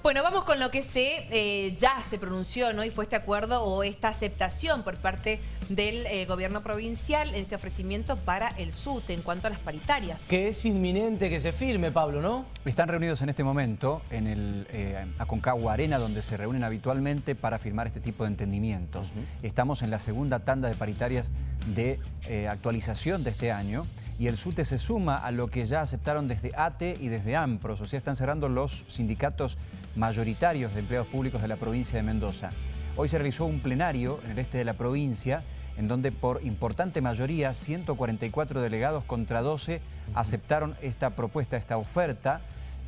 Bueno, vamos con lo que se eh, ya se pronunció, ¿no? Y fue este acuerdo o esta aceptación por parte del eh, gobierno provincial en este ofrecimiento para el SUT en cuanto a las paritarias. Que es inminente que se firme, Pablo, ¿no? Están reunidos en este momento en el eh, Aconcagua Arena, donde se reúnen habitualmente para firmar este tipo de entendimientos. Estamos en la segunda tanda de paritarias de actualización de este año y el SUTE se suma a lo que ya aceptaron desde ATE y desde AMPROS, o sea, están cerrando los sindicatos mayoritarios de empleados públicos de la provincia de Mendoza. Hoy se realizó un plenario en el este de la provincia, en donde por importante mayoría, 144 delegados contra 12, aceptaron esta propuesta, esta oferta,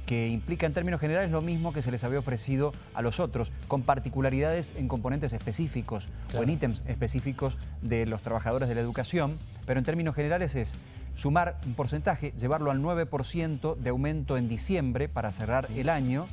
que implica en términos generales lo mismo que se les había ofrecido a los otros, con particularidades en componentes específicos o en ítems específicos de los trabajadores de la educación, pero en términos generales es sumar un porcentaje, llevarlo al 9% de aumento en diciembre para cerrar el año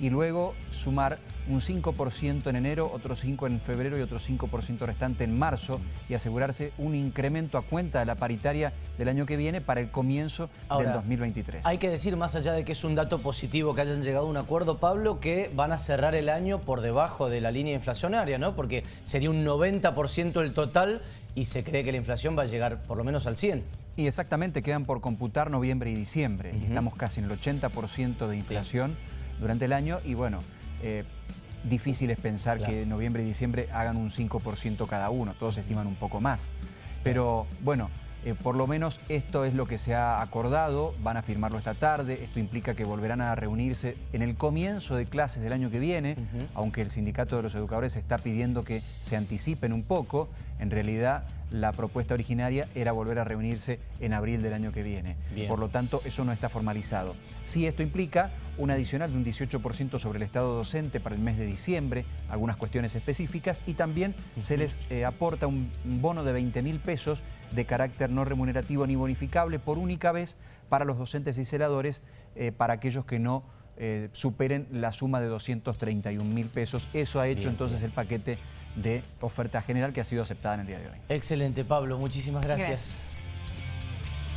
y luego sumar un 5% en enero, otro 5% en febrero y otro 5% restante en marzo y asegurarse un incremento a cuenta de la paritaria del año que viene para el comienzo del 2023. Hay que decir, más allá de que es un dato positivo que hayan llegado a un acuerdo, Pablo, que van a cerrar el año por debajo de la línea inflacionaria, ¿no? Porque sería un 90% el total y se cree que la inflación va a llegar por lo menos al 100%. Y exactamente, quedan por computar noviembre y diciembre. Estamos casi en el 80% de inflación durante el año y bueno, eh, difícil es pensar que noviembre y diciembre hagan un 5% cada uno, todos estiman un poco más. Pero bueno, eh, por lo menos esto es lo que se ha acordado, van a firmarlo esta tarde, esto implica que volverán a reunirse en el comienzo de clases del año que viene, aunque el sindicato de los educadores está pidiendo que se anticipen un poco, en realidad la propuesta originaria era volver a reunirse en abril del año que viene. Por lo tanto, eso no está formalizado. Sí, esto implica un adicional de un 18% sobre el Estado docente para el mes de diciembre, algunas cuestiones específicas, y también se les eh, aporta un bono de 20 mil pesos de carácter no remunerativo ni bonificable por única vez para los docentes y celadores, eh, para aquellos que no eh, superen la suma de 231 mil pesos. Eso ha hecho entonces el paquete de oferta general que ha sido aceptada en el día de hoy. Excelente, Pablo. Muchísimas gracias.